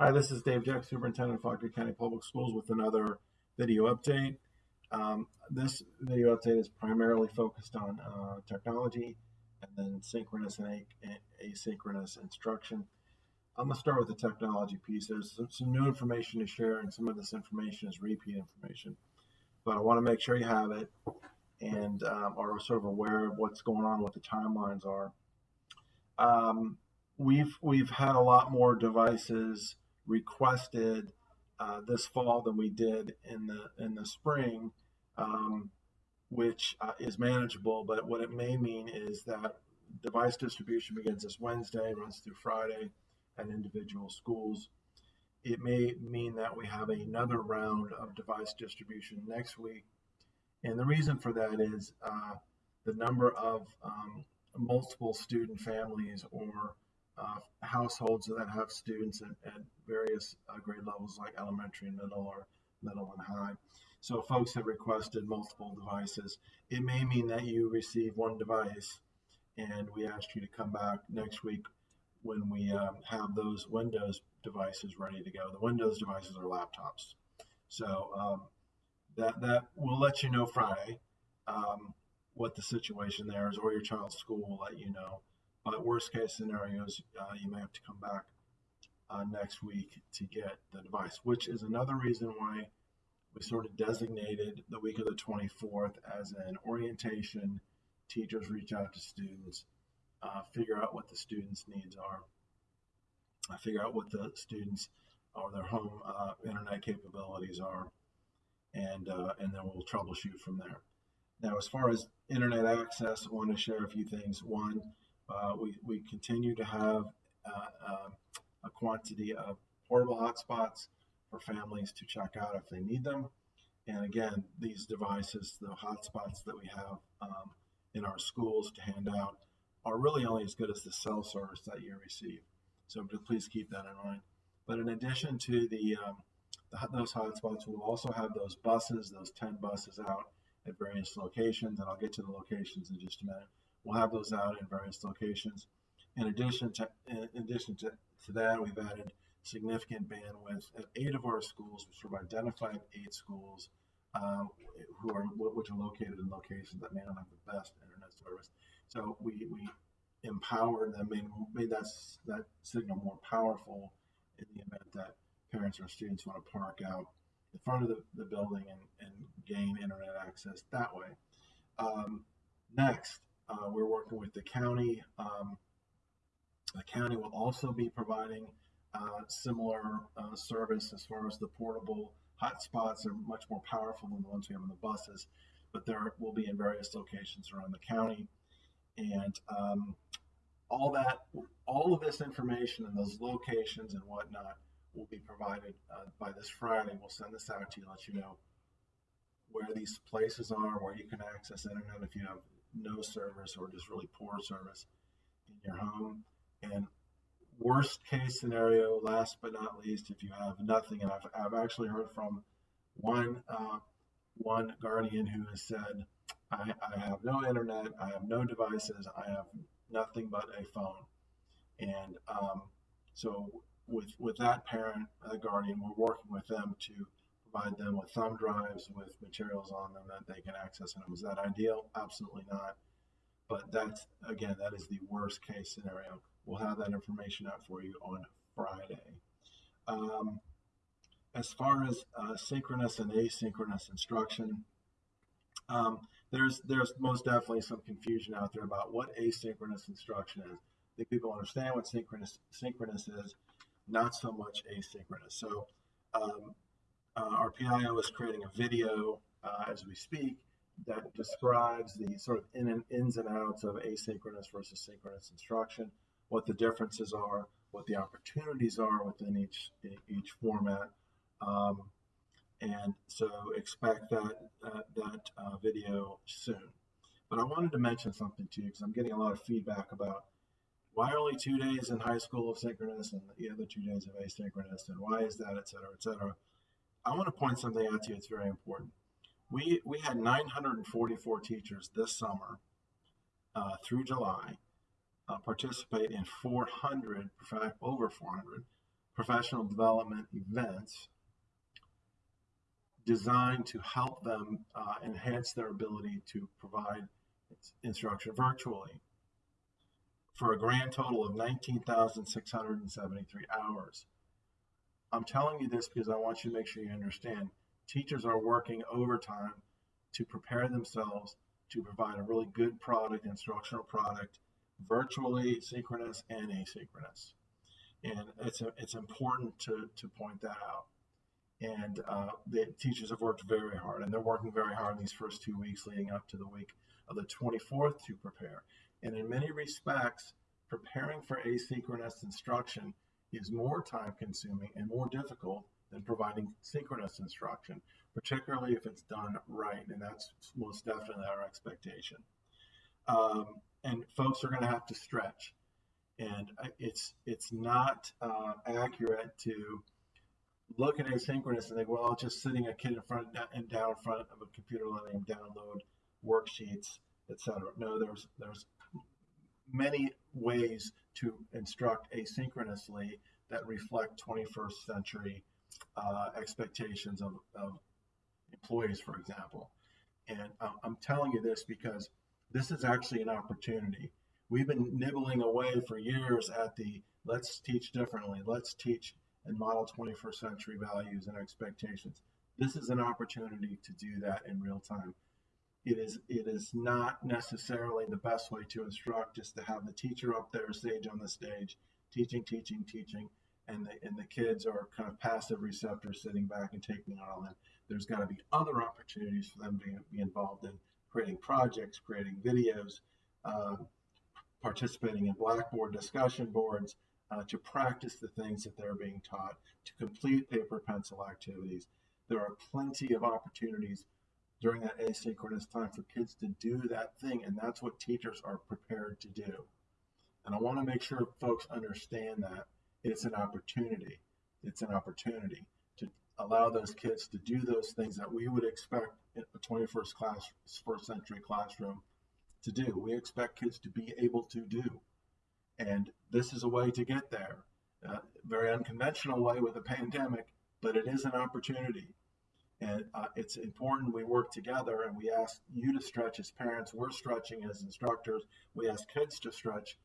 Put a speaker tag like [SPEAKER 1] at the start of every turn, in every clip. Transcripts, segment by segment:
[SPEAKER 1] Hi, this is Dave Jeck, Superintendent of Fauquier County Public Schools with another video update. Um, this video update is primarily focused on uh, technology and then synchronous and asynchronous instruction. I'm going to start with the technology piece. There's some, some, new information to share, and some of this information is repeat information. But I want to make sure you have it and um, are sort of aware of what's going on, what the timelines are. Um, we've we've had a lot more devices requested uh, this fall than we did in the in the spring, um, which uh, is manageable. But what it may mean is that device distribution begins this Wednesday, runs through Friday, at individual schools. It may mean that we have another round of device distribution next week, and the reason for that is uh, the number of um, multiple student families or uh, households that have students at, at various uh, grade levels like elementary middle or middle and high. So folks have requested multiple devices. It may mean that you receive one device and we ask you to come back next week when we um, have those Windows devices ready to go. The Windows devices are laptops. So um, that, that will let you know Friday um, what the situation there is or your child's school will let you know. But worst case scenarios, uh, you may have to come back uh, next week to get the device, which is another reason why we sort of designated the week of the 24th as an orientation. Teachers reach out to students, uh, figure out what the students' needs are, uh, figure out what the students or their home uh, internet capabilities are, and uh, and then we'll troubleshoot from there. Now, as far as internet access, I want to share a few things. One, we, we continue to have uh, uh, a quantity of portable hotspots for families to check out if they need them. And again, these devices, the hotspots that we have um, in our schools to hand out, are really only as good as the cell service that you receive. So please keep that in mind. But in addition to the, um, the those hotspots, we'll also have those buses, those 10 buses out at various locations, and I'll get to the locations in just a minute. We'll have those out in various locations. In addition to, in addition to, to that, we've added significant bandwidth at eight of our schools, which we've identified eight schools um, who are which are located in locations that may not have the best internet service. So we, we empowered them, made, made that, that signal more powerful in the event that parents or students want to park out in front of the, the building and, and gain internet access that way. Um, next, uh, we're working with the county. Um, the county will also be providing uh, similar uh, service as far as the portable hotspots are much more powerful than the ones we have on the buses, but there will be in various locations around the county. And um, all that, all of this information and those locations and whatnot will be provided uh, by this Friday. We'll send this out to you, let you know where these places are, where you can access internet if you have no service or just really poor service in your home. And worst case scenario, last but not least, if you have nothing, and I've, I've actually heard from one uh, one guardian who has said, I, I have no internet, I have no devices, I have nothing but a phone. And um, so with with that parent, uh, guardian, we're working with them to provide them with thumb drives with materials on them that they can access. And is that ideal? Absolutely not. But that's, again, that is the worst case scenario. We'll have that information out for you on Friday. Um, as far as uh, synchronous and asynchronous instruction, um, there's there's most definitely some confusion out there about what asynchronous instruction is. I think people understand what synchronous synchronous is, not so much asynchronous. So um, uh, our PIO is creating a video uh, as we speak that describes the sort of in and ins and outs of asynchronous versus synchronous instruction, what the differences are, what the opportunities are within each each format, um, and so expect that uh, that uh, video soon. But I wanted to mention something to you because I'm getting a lot of feedback about why only two days in high school of synchronous and the other two days of asynchronous, and why is that, et cetera, et cetera. I want to point something out to you. It's very important. We we had 944 teachers this summer uh, through July uh, participate in 400, over 400 professional development events designed to help them uh, enhance their ability to provide instruction virtually for a grand total of 19,673 hours. I'm telling you this because I want you to make sure you understand teachers are working overtime to prepare themselves to provide a really good product, instructional product, virtually, synchronous, and asynchronous. And it's, a, it's important to, to point that out. And uh, the teachers have worked very hard, and they're working very hard these first two weeks leading up to the week of the 24th to prepare. And in many respects, preparing for asynchronous instruction is more time consuming and more difficult than providing synchronous instruction, particularly if it's done right. And that's most definitely our expectation. Um, and folks are going to have to stretch. And it's it's not uh, accurate to look at asynchronous and think, well, just sitting a kid in front and down in front of a computer, letting him download worksheets, etc. No, there's there's many ways to instruct asynchronously that reflect 21st century uh, expectations of, of, employees, for example. And I'm telling you this because this is actually an opportunity. We've been nibbling away for years at the let's teach differently, let's teach and model 21st century values and expectations. This is an opportunity to do that in real time. It is it is not necessarily the best way to instruct just to have the teacher up there stage on the stage teaching teaching teaching and the, and the kids are kind of passive receptors sitting back and taking it all in. There's got to be other opportunities for them to be involved in creating projects, creating videos, uh, participating in Blackboard discussion boards, uh, to practice the things that they're being taught, to complete paper pencil activities. There are plenty of opportunities during that asynchronous time for kids to do that thing, and that's what teachers are prepared to do. And I want to make sure folks understand that it's an opportunity. It's an opportunity to allow those kids to do those things that we would expect in a 21st class, first century classroom to do. We expect kids to be able to do. And this is a way to get there. Uh, very unconventional way with a pandemic, but it is an opportunity. And uh, it's important we work together and we ask you to stretch as parents. We're stretching as instructors. We ask kids to stretch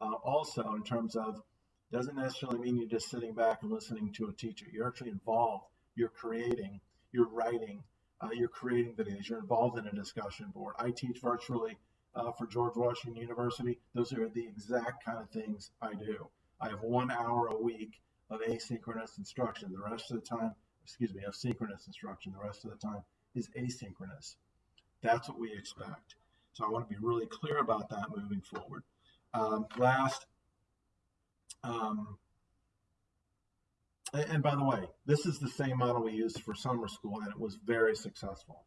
[SPEAKER 1] uh, also in terms of doesn't necessarily mean you're just sitting back and listening to a teacher. You're actually involved. You're creating, you're writing, uh, you're creating videos, you're involved in a discussion board. I teach virtually uh, for George Washington University, those are the exact kind of things I do. I have one hour a week of asynchronous instruction. The rest of the time, excuse me, of synchronous instruction. The rest of the time is asynchronous. That's what we expect. So I want to be really clear about that moving forward. Um, last, um, and by the way, this is the same model we used for summer school, and it was very successful.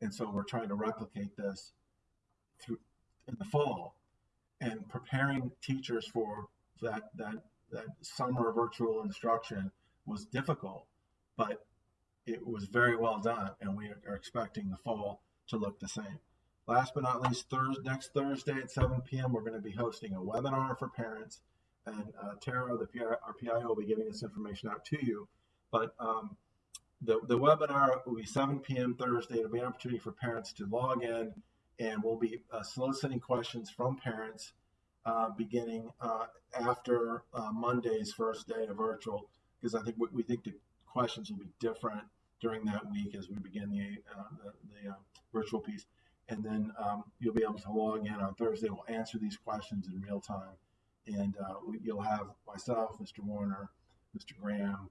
[SPEAKER 1] And so we're trying to replicate this through in the fall and preparing teachers for that that that summer virtual instruction was difficult, but it was very well done, and we are expecting the fall to look the same. Last but not least, Thursday, next Thursday at 7 p.m., we're going to be hosting a webinar for parents, and uh, Tara, the PI, our PIO, will be giving this information out to you. But um, the, the webinar will be 7 p.m. Thursday. It'll be an opportunity for parents to log in and we'll be uh, soliciting questions from parents uh, beginning uh, after uh, Monday's first day of virtual, because I think we, we, think the questions will be different during that week as we begin the, uh, the, the uh, virtual piece. And then um, you'll be able to log in on Thursday. We'll answer these questions in real time. And you'll have myself, Mr. Warner, Mr. Graham,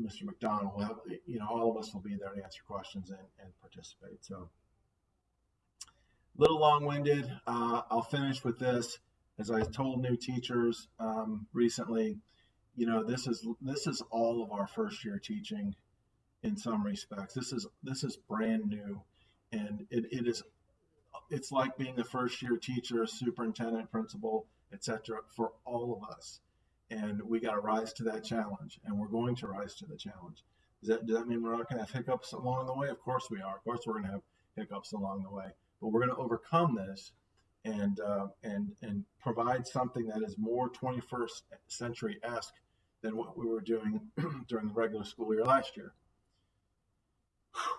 [SPEAKER 1] Mr. McDonald, we'll have, you know, all of us will be there to answer questions and, and participate. So a little long-winded. Uh, I'll finish with this. As I told new teachers um, recently, you know, this is this is all of our first year teaching in some respects. This is this is brand new, and it, it is it's like being the first year teacher, superintendent, principal, etc. for all of us. And we got to rise to that challenge, and we're going to rise to the challenge. Does that, does that mean we're not going to have hiccups along the way? Of course we are. Of course we're going to have hiccups along the way but we're going to overcome this and uh, and and provide something that is more 21st century esque than what we were doing during the regular school year last year.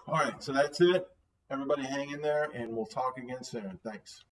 [SPEAKER 1] All right, so that's it. Everybody hang in there and we'll talk again soon. Thanks.